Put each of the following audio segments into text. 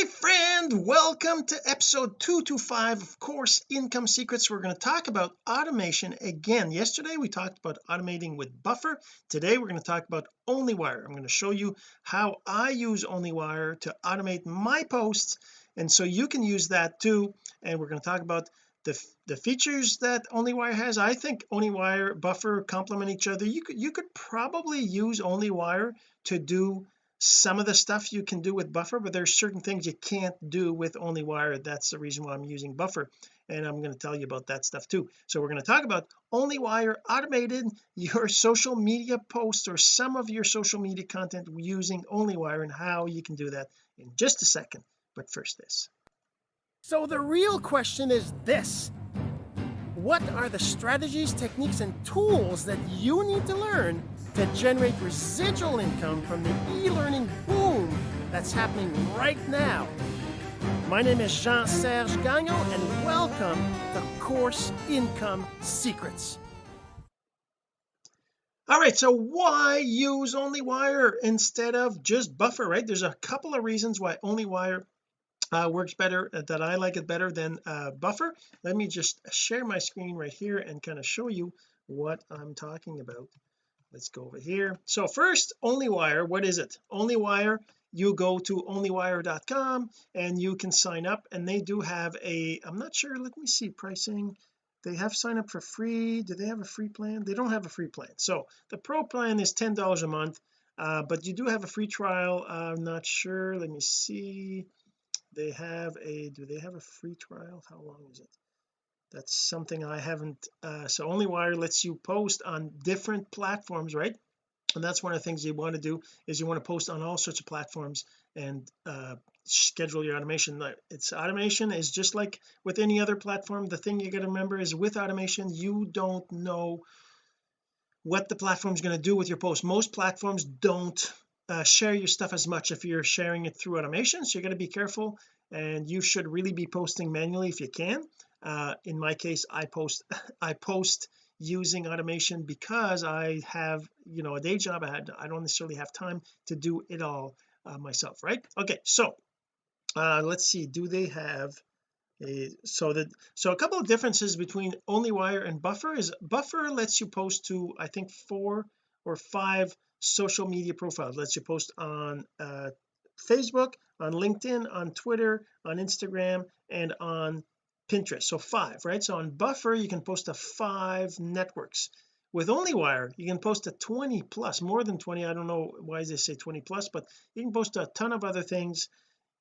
my friend. Welcome to episode 225 of course income secrets. We're going to talk about automation again. Yesterday we talked about automating with buffer. Today we're going to talk about onlywire. I'm going to show you how I use onlywire to automate my posts and so you can use that too. And we're going to talk about the, the features that onlywire has. I think onlywire buffer complement each other. You could you could probably use onlywire to do some of the stuff you can do with buffer but there's certain things you can't do with only onlywire that's the reason why I'm using buffer and I'm going to tell you about that stuff too. So we're going to talk about onlywire automated your social media posts or some of your social media content using onlywire and how you can do that in just a second. But first this. So the real question is this. What are the strategies techniques and tools that you need to learn to generate residual income from the e-learning boom that's happening right now. My name is Jean-Serge Gagnon and welcome to Course Income Secrets. all right so why use onlywire instead of just buffer right there's a couple of reasons why onlywire uh, works better uh, that I like it better than uh, buffer let me just share my screen right here and kind of show you what I'm talking about let's go over here. So first onlywire what is it? Onlywire you go to onlywire.com and you can sign up and they do have a I'm not sure let me see pricing. They have sign up for free. Do they have a free plan? They don't have a free plan. So the pro plan is ten dollars a month uh, but you do have a free trial. I'm not sure. Let me see. They have a do they have a free trial? How long is it that's something I haven't uh, so onlywire lets you post on different platforms right? And that's one of the things you want to do is you want to post on all sorts of platforms and uh, schedule your automation. It's automation is just like with any other platform. The thing you got to remember is with automation you don't know what the platform is going to do with your post. Most platforms don't uh, share your stuff as much if you're sharing it through automation so you got to be careful and you should really be posting manually if you can uh, in my case I post I post using automation because I have you know a day job. I had I don't necessarily have time to do it all uh, myself right? Okay so uh let's see. Do they have a so that so a couple of differences between onlywire and buffer is buffer lets you post to I think four or five social media profiles. Lets you post on uh Facebook on LinkedIn on Twitter on Instagram and on Pinterest. So five right? So on buffer you can post to five networks. With onlywire you can post to 20 plus more than 20 I don't know why they say 20 plus but you can post a ton of other things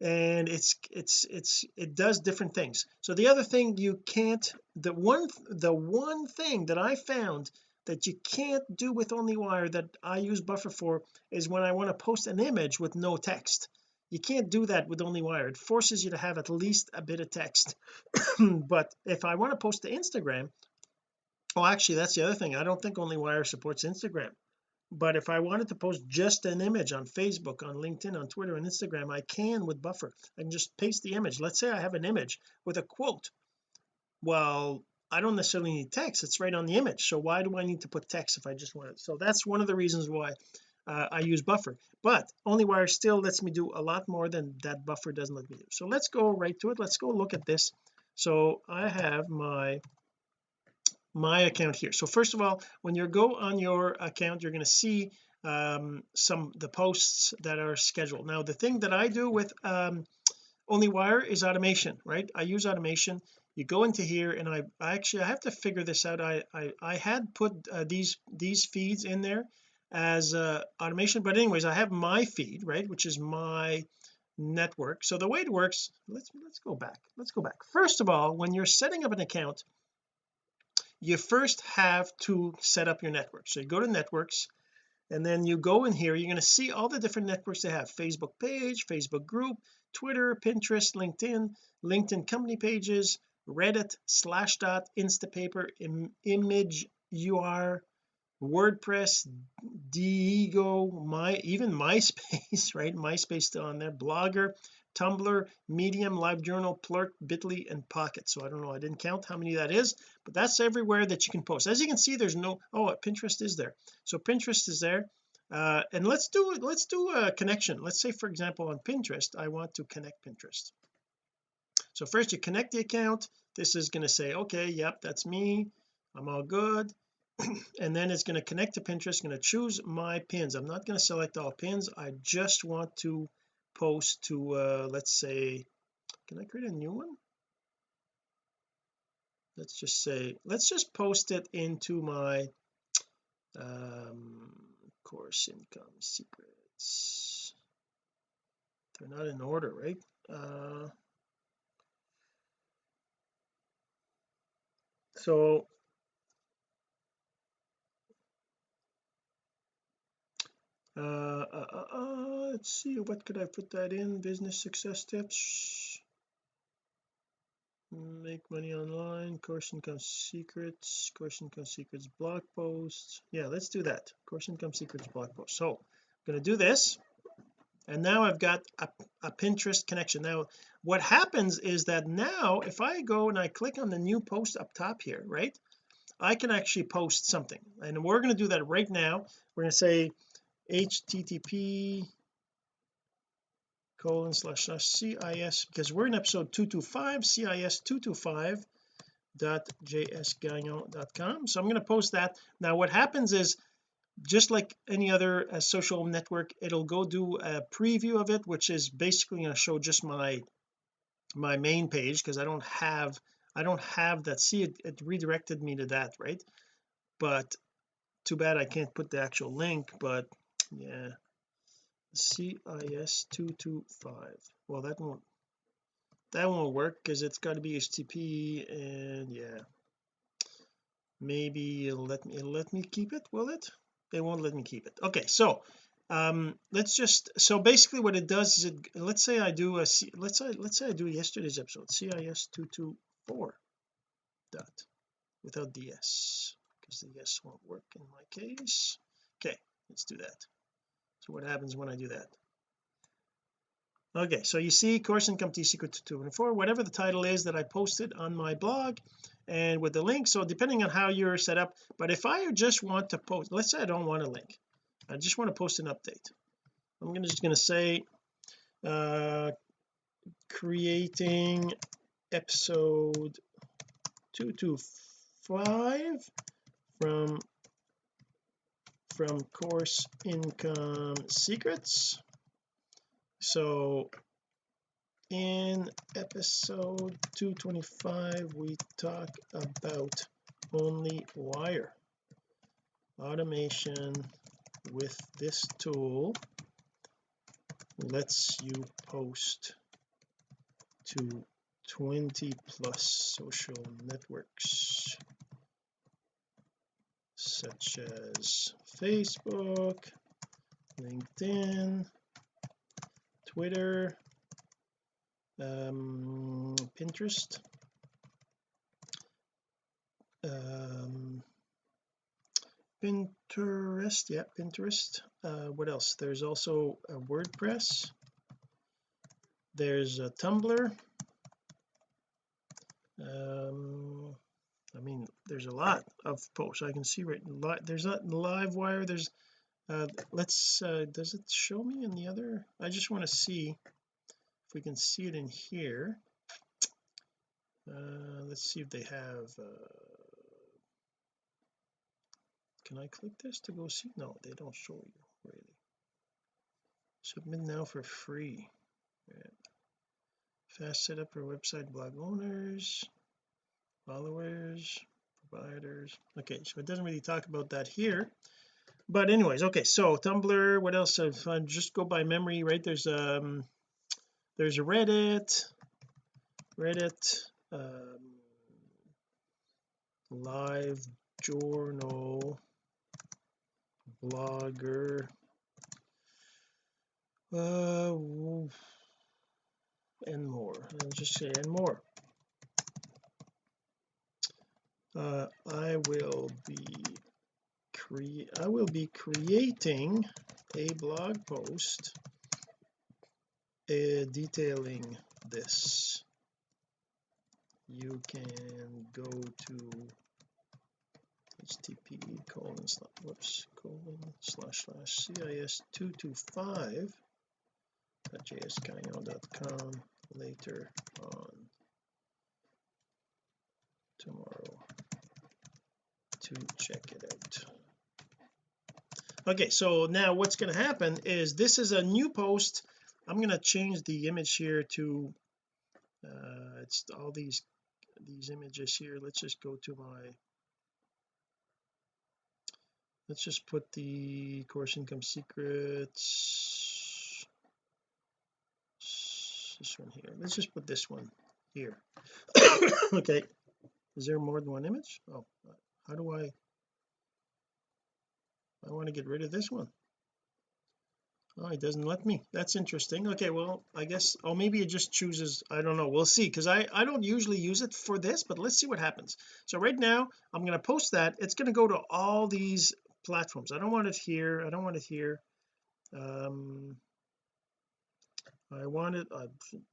and it's it's it's it does different things. So the other thing you can't the one the one thing that I found that you can't do with onlywire that I use buffer for is when I want to post an image with no text you can't do that with onlywire it forces you to have at least a bit of text. But if I want to post to Instagram oh actually that's the other thing. I don't think onlywire supports Instagram. But if I wanted to post just an image on Facebook on LinkedIn on Twitter and Instagram I can with buffer. I can just paste the image. Let's say I have an image with a quote. Well I don't necessarily need text. It's right on the image. So why do I need to put text if I just want it? So that's one of the reasons why uh, I use buffer. But onlywire still lets me do a lot more than that buffer doesn't let me do. So let's go right to it. Let's go look at this. So I have my my account here. So first of all when you go on your account you're going to see um, some the posts that are scheduled. Now the thing that I do with um, onlywire is automation right? I use automation. You go into here and I, I actually I have to figure this out. I I, I had put uh, these these feeds in there as uh, automation but anyways I have my feed right which is my network. So the way it works let's let's go back. Let's go back. First of all when you're setting up an account you first have to set up your network. So you go to networks and then you go in here you're going to see all the different networks they have. Facebook page Facebook group Twitter Pinterest LinkedIn LinkedIn company pages Reddit Slashdot Instapaper Im image UR WordPress Diigo my even MySpace right? MySpace still on there Blogger Tumblr Medium LiveJournal Plurk Bitly and Pocket. So I don't know I didn't count how many that is but that's everywhere that you can post. As you can see there's no oh Pinterest is there. So Pinterest is there. Uh, and let's do let's do a connection. Let's say for example on Pinterest I want to connect Pinterest. So first you connect the account. This is going to say okay yep that's me. I'm all good and then it's going to connect to Pinterest going to choose my pins. I'm not going to select all pins. I just want to post to uh let's say can I create a new one? Let's just say let's just post it into my um course income secrets. They're not in order right? Uh so uh, uh, uh, uh, let's see what could I put that in? Business success tips. Make money online course income secrets course income secrets blog posts. Yeah let's do that. Course income secrets blog post. So I'm going to do this and now I've got a, a Pinterest connection. Now what happens is that now if I go and I click on the new post up top here right I can actually post something. And we're going to do that right now. We're going to say http colon slash slash cis because we're in episode 225 cis 225 dot so I'm going to post that. Now what happens is just like any other uh, social network it'll go do a preview of it which is basically going to show just my my main page because I don't have I don't have that. See it, it redirected me to that right? But too bad I can't put the actual link but yeah. CIS 225 well that won't that won't work because it's got to be HTTP and yeah. Maybe it'll let me it'll let me keep it will it? They won't let me keep it. Okay so um let's just so basically what it does is it let's say I do a let's say let's say I do yesterday's episode CIS 224 dot without ds because the s won't work in my case. Okay let's do that so what happens when I do that. Okay so you see course income T secret to 224 whatever the title is that I posted on my blog and with the link. So depending on how you're set up but if I just want to post let's say I don't want a link. I just want to post an update. I'm gonna, just going to say uh creating episode 225 from from course income secrets. So in episode 225 we talk about only wire. Automation with this tool lets you post to 20 plus social networks such as Facebook LinkedIn Twitter um, Pinterest um, Pinterest yeah Pinterest. Uh, what else? There's also a WordPress. There's a Tumblr. Um I mean there's a lot of posts I can see right there's not live wire there's uh let's uh does it show me in the other? I just want to see if we can see it in here. Uh let's see if they have uh can I click this to go see? No they don't show you really. Submit now for free. Yeah. fast setup for website blog owners followers providers. Okay so it doesn't really talk about that here. But anyways okay so Tumblr what else? I just go by memory right there's um there's a Reddit Reddit um live journal blogger. Uh and more. I'll just say and more uh I will be create I will be creating a blog post uh, detailing this. You can go to http colon slash whoops colon slash slash cis 225 at jsgagnon.com later on tomorrow to check it out. Okay so now what's going to happen is this is a new post. I'm going to change the image here to uh it's all these these images here. Let's just go to my let's just put the course income secrets. This one here. Let's just put this one here. Okay is there more than one image? Oh how do I I want to get rid of this one. Oh it doesn't let me. That's interesting. Okay well I guess oh maybe it just chooses I don't know. We'll see because I I don't usually use it for this but let's see what happens. So right now I'm going to post that. It's going to go to all these platforms. I don't want it here. I don't want it here. Um I want it I,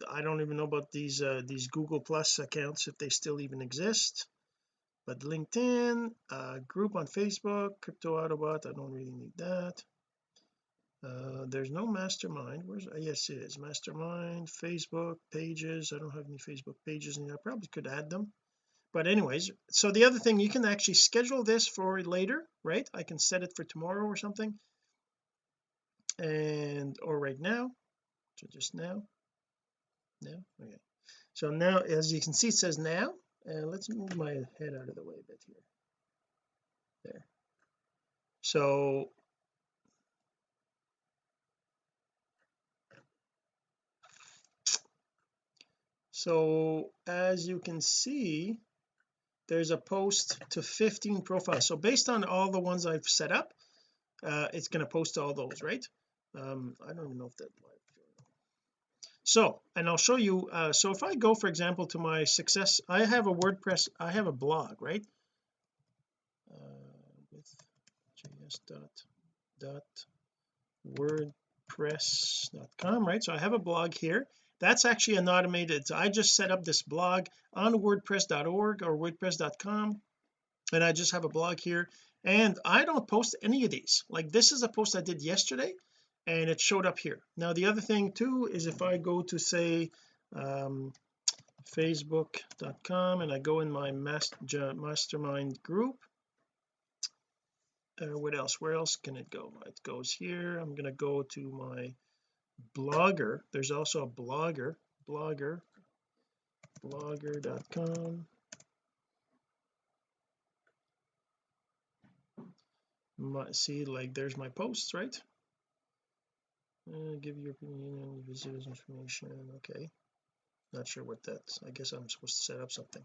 I don't even know about these uh these Google plus accounts if they still even exist but LinkedIn uh group on Facebook crypto autobot I don't really need that. Uh there's no mastermind where's uh, yes it is mastermind Facebook pages I don't have any Facebook pages and I probably could add them. But anyways so the other thing you can actually schedule this for later right? I can set it for tomorrow or something. And or right now so just now. Now? Okay. So now as you can see it says now and let's move my head out of the way a bit here. There. So so as you can see there's a post to 15 profiles. So based on all the ones I've set up uh it's going to post all those right? Um I don't even know if that so and I'll show you uh so if I go for example to my success I have a WordPress I have a blog right? Uh, with js dot dot wordpress.com right? So I have a blog here. That's actually an automated I just set up this blog on wordpress.org or wordpress.com and I just have a blog here. And I don't post any of these. Like this is a post I did yesterday and it showed up here. Now the other thing too is if I go to say um facebook.com and I go in my master, mastermind group uh, what else? Where else can it go? It goes here. I'm going to go to my blogger. There's also a blogger blogger blogger.com see like there's my posts right uh, give your opinion and visitors information okay? Not sure what that's I guess I'm supposed to set up something.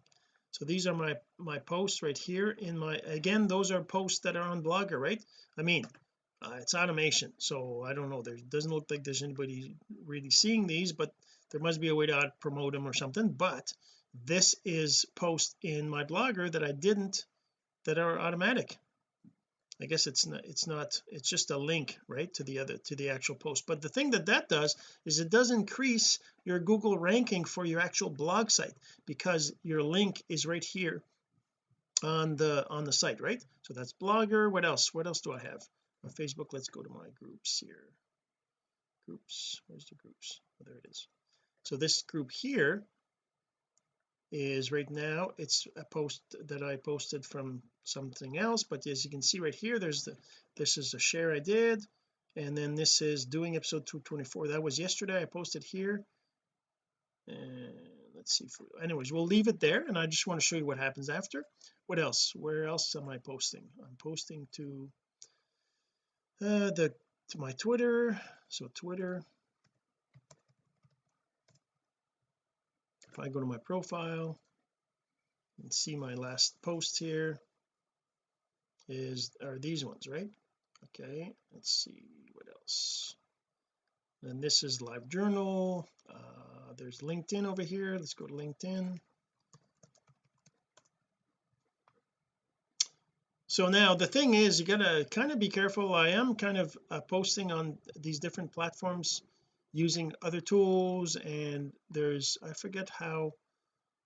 So these are my my posts right here in my again those are posts that are on blogger right? I mean uh, it's automation so I don't know. There doesn't look like there's anybody really seeing these but there must be a way to promote them or something. But this is post in my blogger that I didn't that are automatic I guess it's not it's not it's just a link right to the other to the actual post. But the thing that that does is it does increase your Google ranking for your actual blog site because your link is right here on the on the site right? So that's blogger. What else? What else do I have? On Facebook let's go to my groups here. Groups. Where's the groups? Oh, there it is. So this group here is right now it's a post that I posted from something else but as you can see right here there's the this is a share I did and then this is doing episode 224 that was yesterday. I posted here. And let's see for anyways we'll leave it there and I just want to show you what happens after. What else? Where else am I posting? I'm posting to uh the to my Twitter. So Twitter if I go to my profile and see my last post here is are these ones right? Okay let's see what else? And this is live journal. Uh there's LinkedIn over here. Let's go to LinkedIn. So now the thing is you gotta kind of be careful. I am kind of uh, posting on these different platforms using other tools and there's I forget how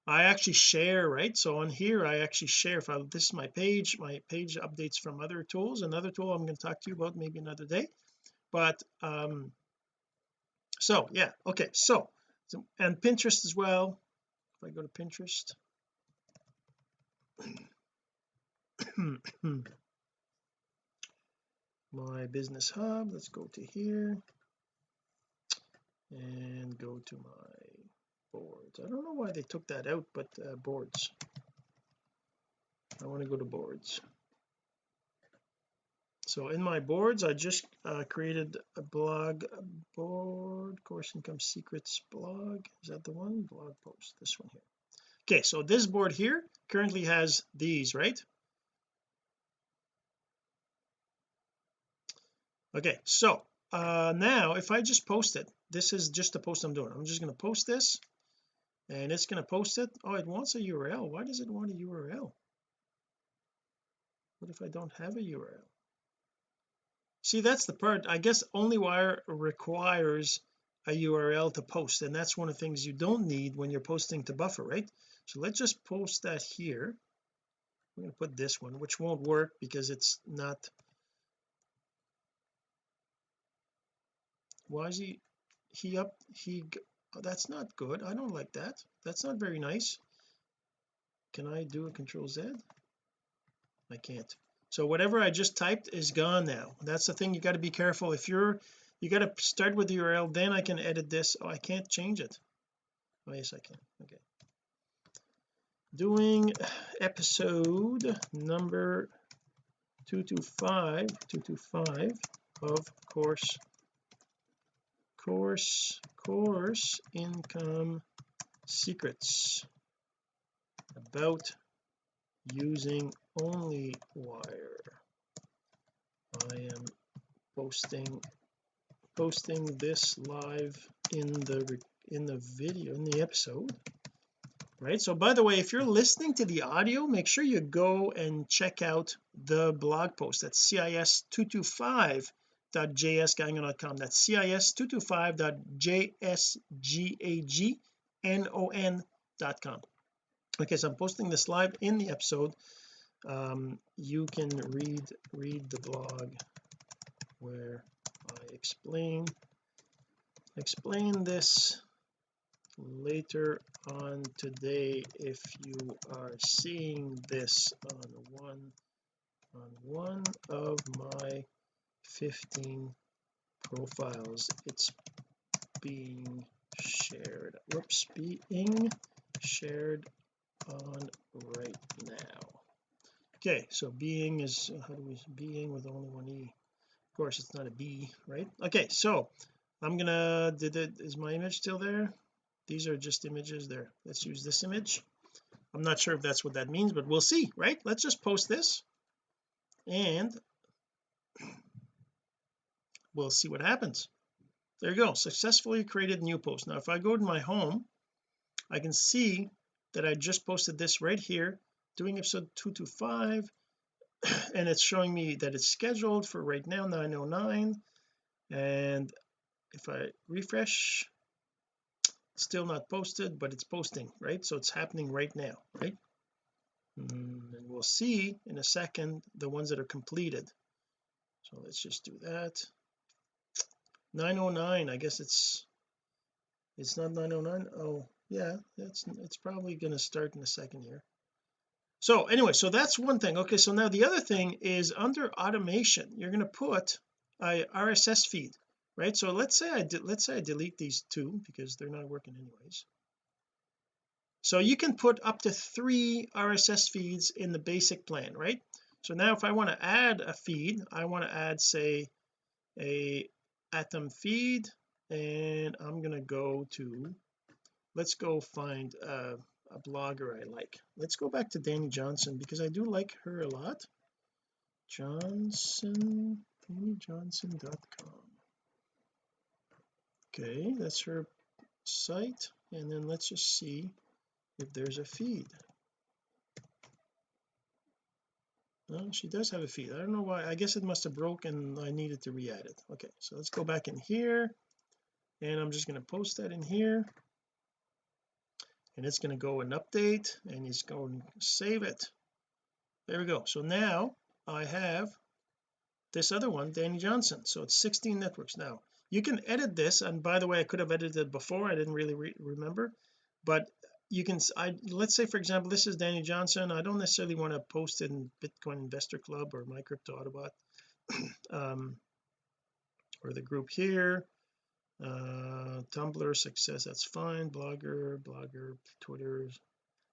I actually share right? So on here I actually share if I this is my page my page updates from other tools. Another tool I'm going to talk to you about maybe another day. But um so yeah okay so, so and Pinterest as well. If I go to Pinterest. My business hub let's go to here and go to my boards. I don't know why they took that out but uh, boards. I want to go to boards. So in my boards I just uh, created a blog board course income secrets blog. Is that the one? Blog post this one here. Okay so this board here currently has these right? Okay so uh now if I just post it this is just the post I'm doing. I'm just going to post this and it's going to post it. Oh it wants a URL why does it want a URL what if I don't have a URL see that's the part I guess OnlyWire requires a URL to post and that's one of the things you don't need when you're posting to buffer right? So let's just post that here. I'm going to put this one which won't work because it's not why is he he up he oh, that's not good. I don't like that. That's not very nice. Can I do a control Z? I can't. So whatever I just typed is gone now. That's the thing you got to be careful. If you're you got to start with the URL then I can edit this. Oh I can't change it. Oh yes I can. Okay. Doing episode number 225 225 of course course course income secrets about using only wire. I am posting posting this live in the in the video in the episode right? So by the way if you're listening to the audio make sure you go and check out the blog post at cis225 cis225.jsgagnon.com that's cis225.jsgagnon.com okay so I'm posting this live in the episode. Um, you can read read the blog where I explain explain this later on today if you are seeing this on one on one of my 15 profiles. It's being shared. Whoops being shared on right now. Okay so being is how do we being with only one e. Of course it's not a b right? Okay so I'm gonna did it is my image still there? These are just images there. Let's use this image. I'm not sure if that's what that means but we'll see right? Let's just post this. And we'll see what happens. There you go. Successfully created new post now if I go to my home I can see that I just posted this right here doing episode 225 and it's showing me that it's scheduled for right now 909 and if I refresh still not posted but it's posting right? So it's happening right now right? Mm, and we'll see in a second the ones that are completed. So let's just do that 909 I guess it's it's not 909 oh yeah it's it's probably going to start in a second here. So anyway so that's one thing. Okay so now the other thing is under automation you're going to put a RSS feed right? So let's say I did let's say I delete these two because they're not working anyways. So you can put up to three RSS feeds in the basic plan right? So now if I want to add a feed I want to add say a atom feed and I'm to go to let's go find a, a blogger I like. Let's go back to Dani Johnson because I do like her a lot. Johnson DaniJohnson.com okay that's her site and then let's just see if there's a feed no she does have a feed. I don't know why. I guess it must have broken. I needed to re-add it. Okay so let's go back in here. And I'm just going to post that in here. And it's going to go and update and it's going to save it. There we go. So now I have this other one Dani Johnson. So it's 16 networks. Now you can edit this and by the way I could have edited it before. I didn't really re remember. But you can I let's say for example this is Dani Johnson. I don't necessarily want to post in Bitcoin Investor Club or my crypto Autobot um or the group here. Uh Tumblr success that's fine. Blogger blogger Twitter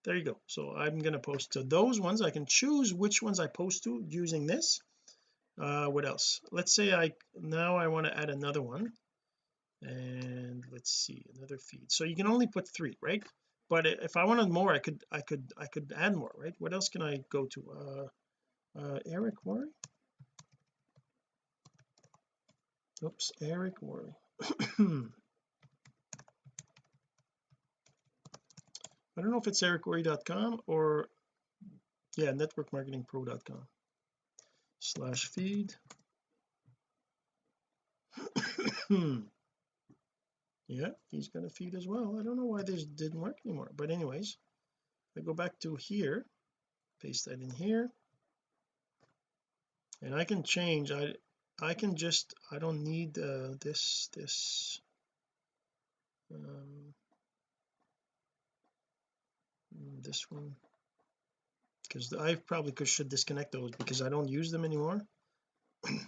there you go. So I'm going to post to those ones. I can choose which ones I post to using this. Uh what else? Let's say I now I want to add another one. And let's see another feed. So you can only put three right but if I wanted more I could I could I could add more right? What else can I go to? Uh uh Eric Worre? Oops Eric Worre. I don't know if it's ericworre.com or yeah networkmarketingpro.com slash feed yeah he's going to feed as well. I don't know why this didn't work anymore. But anyways I go back to here paste that in here. And I can change I I can just I don't need uh, this this um, this one. Because I probably could should disconnect those because I don't use them anymore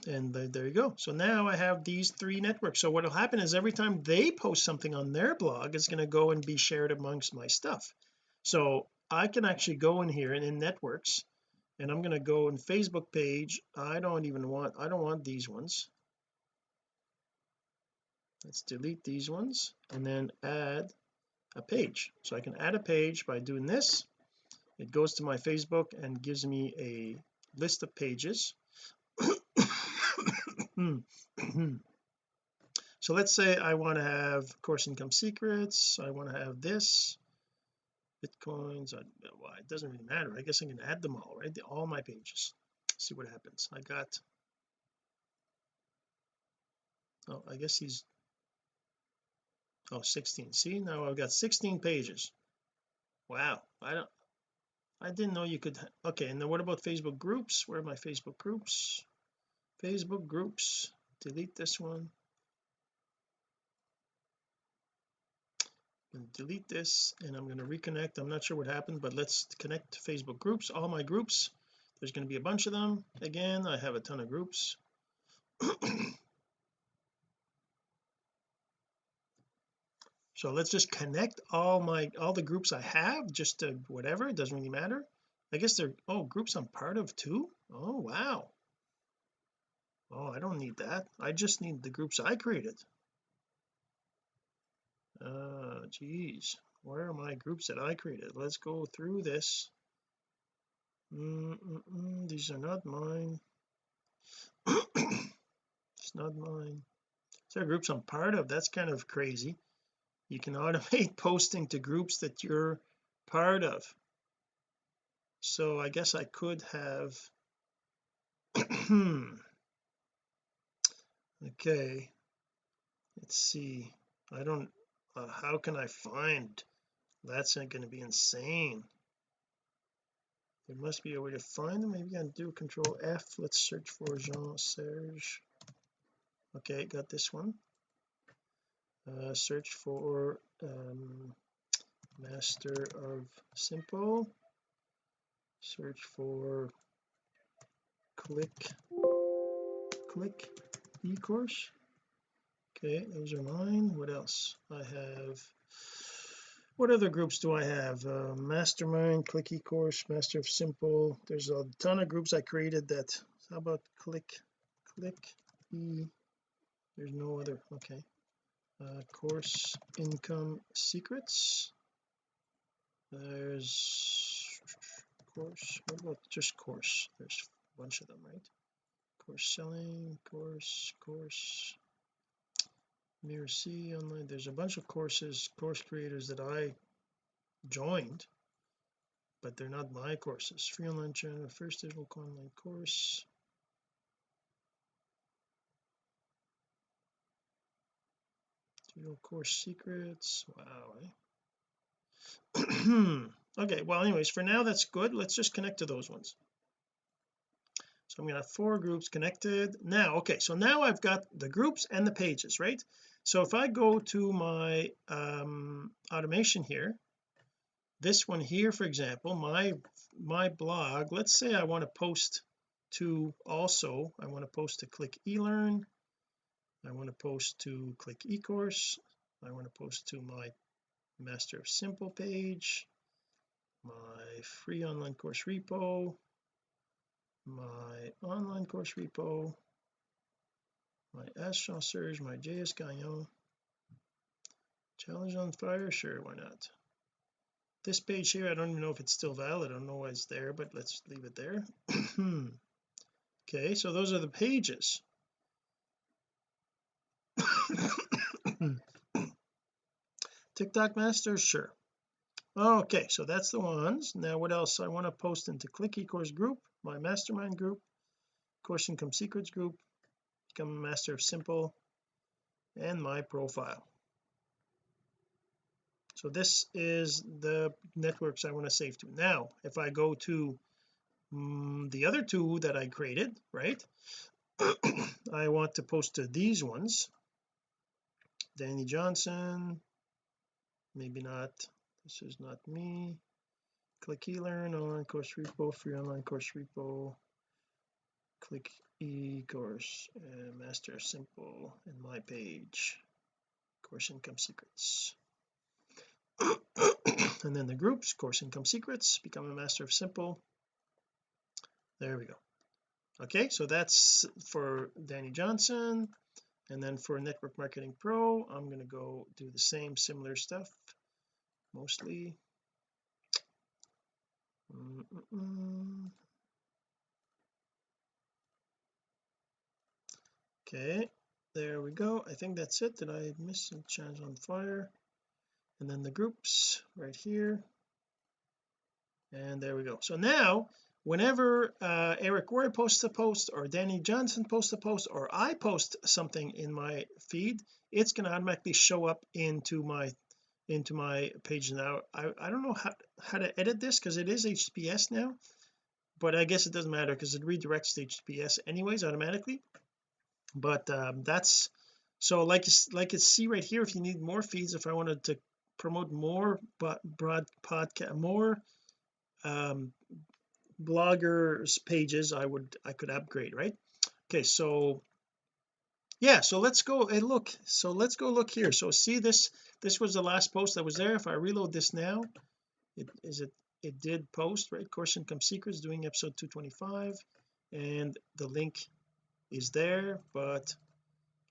and there you go. So now I have these three networks. So what will happen is every time they post something on their blog it's going to go and be shared amongst my stuff. So I can actually go in here and in networks and I'm going to go in Facebook page. I don't even want I don't want these ones. Let's delete these ones and then add a page. So I can add a page by doing this. It goes to my Facebook and gives me a list of pages Hmm. so let's say I want to have course income secrets I want to have this bitcoins I, well, it doesn't really matter I guess I can add them all right? All my pages. See what happens. I got oh I guess he's oh 16 see now I've got 16 pages. Wow I don't I didn't know you could okay and then what about Facebook groups? Where are my Facebook groups Facebook groups. Delete this one. Delete this and I'm going to reconnect. I'm not sure what happened but let's connect to Facebook groups. All my groups there's going to be a bunch of them. Again I have a ton of groups. So let's just connect all my all the groups I have just to whatever it doesn't really matter. I guess they're oh groups I'm part of too? Oh wow oh I don't need that. I just need the groups I created. Uh geez. Where are my groups that I created? Let's go through this. Mm -mm these are not mine. It's not mine. These are groups I'm part of? That's kind of crazy. You can automate posting to groups that you're part of. So I guess I could have okay let's see. I don't uh, how can I find that's going to be insane. There must be a way to find them. Maybe I can do control F. Let's search for Jean Serge. Okay got this one. Uh, search for um, master of simple. Search for click click e-course? Okay those are mine. What else? I have what other groups do I have? Uh, mastermind click e-course master of simple. There's a ton of groups I created that how about click click e? There's no other okay. Uh, course income secrets. There's course what about just course? There's a bunch of them right course selling course course mirror C online there's a bunch of courses course creators that I joined but they're not my courses. Free online channel first digital online course. Digital course secrets wow eh? okay well anyways for now that's good. Let's just connect to those ones so I'm going to have four groups connected now. Okay so now I've got the groups and the pages right? So if I go to my um, automation here this one here for example my my blog let's say I want to post to also I want to post to click eLearn I want to post to click eCourse I want to post to my master of simple page my free online course repo my online course repo my Jean Serge my JS Gagnon challenge on fire sure why not? This page here I don't even know if it's still valid I don't know why it's there but let's leave it there. Okay so those are the pages. TikTok master sure. Okay so that's the ones. Now what else I want to post into click eCourse group my mastermind group course income secrets group become a master of simple and my profile. So this is the networks I want to save to. Now if I go to um, the other two that I created right I want to post to these ones. Dani Johnson maybe not this is not me click eLearn online course repo free online course repo. Click e-course uh, master simple in my page. Course income secrets. And then the groups course income secrets become a master of simple. There we go. Okay so that's for Dani Johnson. And then for network marketing pro I'm going to go do the same similar stuff mostly okay there we go. I think that's it. Did I miss some chance on fire? And then the groups right here. And there we go. So now whenever uh, Eric Worre posts a post or Dani Johnson posts a post or I post something in my feed it's going to automatically show up into my into my page now. I, I don't know how, how to edit this because it is HTTPS now but I guess it doesn't matter because it redirects to HTTPS anyways automatically. But um, that's so like like you see right here if you need more feeds if I wanted to promote more but broad podcast more um bloggers pages I would I could upgrade right? Okay so yeah so let's go and look so let's go look here. So see this this was the last post that was there. If I reload this now it is it it did post right? Course income secrets doing episode 225 and the link is there but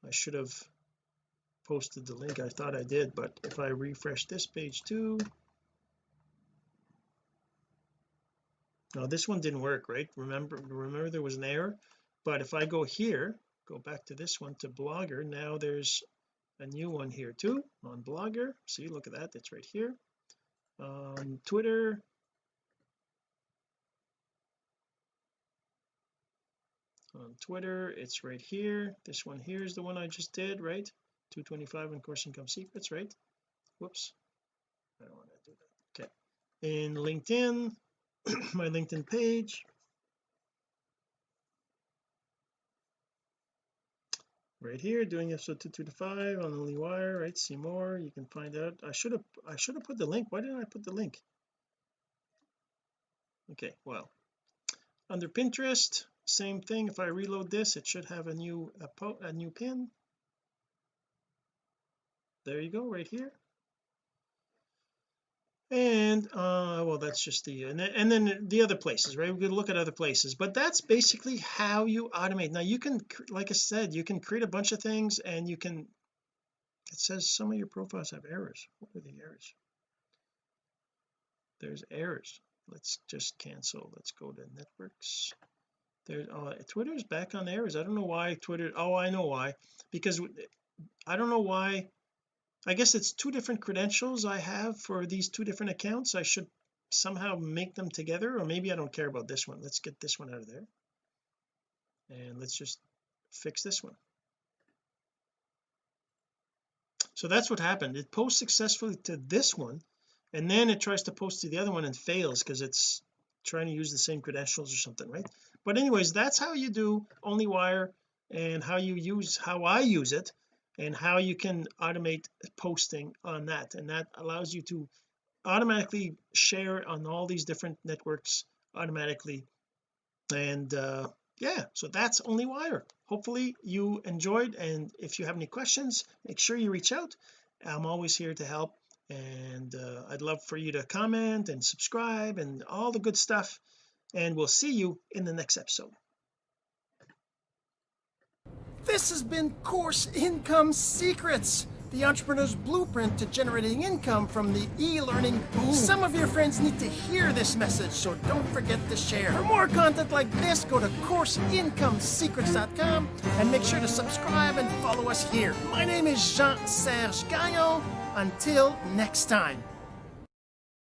I should have posted the link. I thought I did but if I refresh this page too. Now this one didn't work right? Remember remember there was an error but if I go here go back to this one to blogger. Now there's a new one here too on blogger. See look at that it's right here. Um Twitter. On Twitter it's right here. This one here is the one I just did right? 225 on course income secrets right? Whoops. I don't want to do that. Okay. In LinkedIn my LinkedIn page right here doing episode 225 on the wire right? See more you can find out. I should have I should have put the link. Why didn't I put the link? Okay well under Pinterest same thing. If I reload this it should have a new a, a new pin. There you go right here and uh well that's just the and then, and then the other places right? We could look at other places but that's basically how you automate. Now you can like I said you can create a bunch of things and you can it says some of your profiles have errors. What are the errors? There's errors. Let's just cancel. Let's go to networks. There's uh Twitter's back on errors. I don't know why Twitter oh I know why because I don't know why I guess it's two different credentials I have for these two different accounts. I should somehow make them together or maybe I don't care about this one. Let's get this one out of there. And let's just fix this one. So that's what happened. It posts successfully to this one and then it tries to post to the other one and fails because it's trying to use the same credentials or something right? But anyways that's how you do OnlyWire and how you use how I use it and how you can automate posting on that. And that allows you to automatically share on all these different networks automatically. And uh yeah so that's OnlyWire hopefully you enjoyed and if you have any questions make sure you reach out. I'm always here to help and uh, I'd love for you to comment and subscribe and all the good stuff. And we'll see you in the next episode This has been Course Income Secrets, the entrepreneur's blueprint to generating income from the e-learning boom. Some of your friends need to hear this message, so don't forget to share. For more content like this, go to CourseIncomeSecrets.com and make sure to subscribe and follow us here. My name is Jean-Serge Gagnon. Until next time.